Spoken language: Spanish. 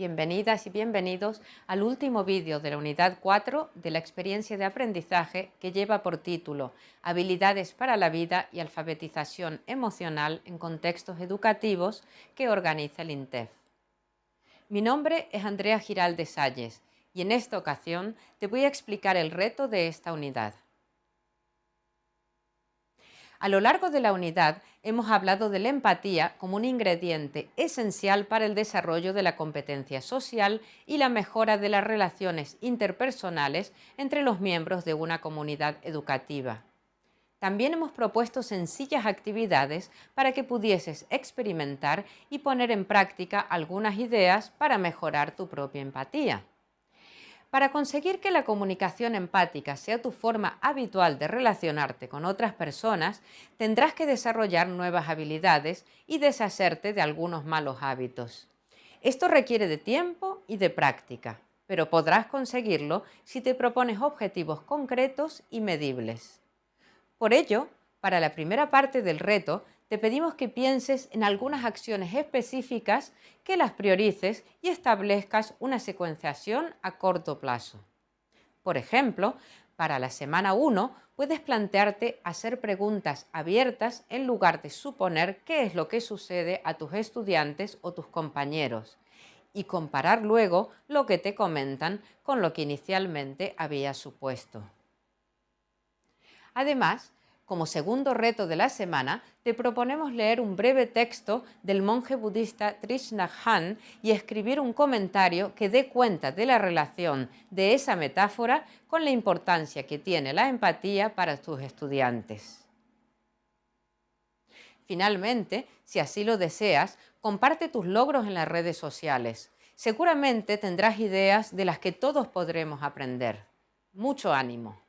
Bienvenidas y bienvenidos al último vídeo de la unidad 4 de la experiencia de aprendizaje que lleva por título Habilidades para la vida y alfabetización emocional en contextos educativos que organiza el INTEF. Mi nombre es Andrea Giralde Salles y en esta ocasión te voy a explicar el reto de esta unidad. A lo largo de la unidad hemos hablado de la empatía como un ingrediente esencial para el desarrollo de la competencia social y la mejora de las relaciones interpersonales entre los miembros de una comunidad educativa. También hemos propuesto sencillas actividades para que pudieses experimentar y poner en práctica algunas ideas para mejorar tu propia empatía. Para conseguir que la comunicación empática sea tu forma habitual de relacionarte con otras personas, tendrás que desarrollar nuevas habilidades y deshacerte de algunos malos hábitos. Esto requiere de tiempo y de práctica, pero podrás conseguirlo si te propones objetivos concretos y medibles. Por ello, para la primera parte del reto, te pedimos que pienses en algunas acciones específicas, que las priorices y establezcas una secuenciación a corto plazo. Por ejemplo, para la semana 1 puedes plantearte hacer preguntas abiertas en lugar de suponer qué es lo que sucede a tus estudiantes o tus compañeros y comparar luego lo que te comentan con lo que inicialmente habías supuesto. Además, como segundo reto de la semana, te proponemos leer un breve texto del monje budista Trishna Han y escribir un comentario que dé cuenta de la relación de esa metáfora con la importancia que tiene la empatía para tus estudiantes. Finalmente, si así lo deseas, comparte tus logros en las redes sociales. Seguramente tendrás ideas de las que todos podremos aprender. Mucho ánimo.